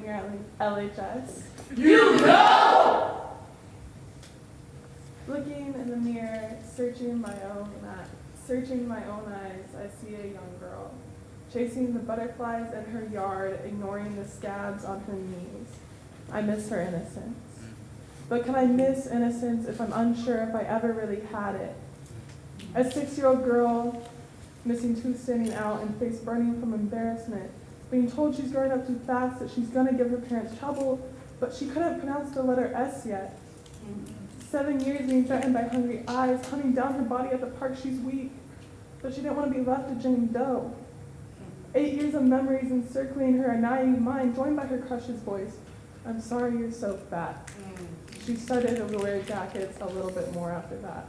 here at LHS. You know! Looking in the mirror, searching my own searching my own eyes, I see a young girl, chasing the butterflies in her yard, ignoring the scabs on her knees. I miss her innocence. But can I miss innocence if I'm unsure if I ever really had it? A six-year-old girl, missing tooth standing out and face burning from embarrassment, being told she's growing up too fast, that she's gonna give her parents trouble, but she couldn't pronounce the letter S yet. Seven years being threatened by hungry eyes, hunting down her body at the park, she's weak, but she didn't want to be left to Jane Doe. Eight years of memories encircling her naive mind, joined by her crush's voice. I'm sorry you're so fat. She started to wear jackets a little bit more after that.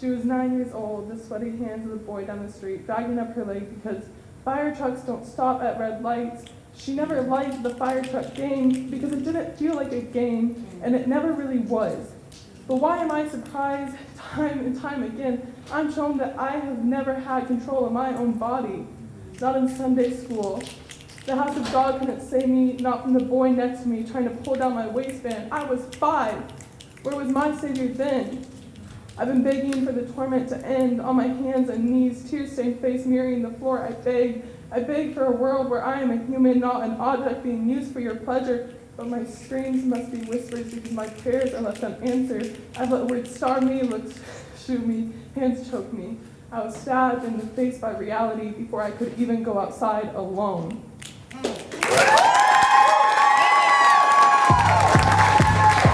She was nine years old, the sweaty hands of the boy down the street, dragging up her leg because fire trucks don't stop at red lights. She never liked the fire truck game because it didn't feel like a game, and it never really was. But why am I surprised time and time again? I'm shown that I have never had control of my own body. Not in Sunday school. The house of God couldn't save me, not from the boy next to me trying to pull down my waistband. I was five. Where was my Savior then? I've been begging for the torment to end on my hands and knees, tear stained face mirroring the floor. I beg, I beg for a world where I am a human, not an object being used for your pleasure. But my screams must be whispers because my prayers are left unanswered. I've let words starve me, looks shoot me, hands choke me. I was stabbed in the face by reality before I could even go outside alone.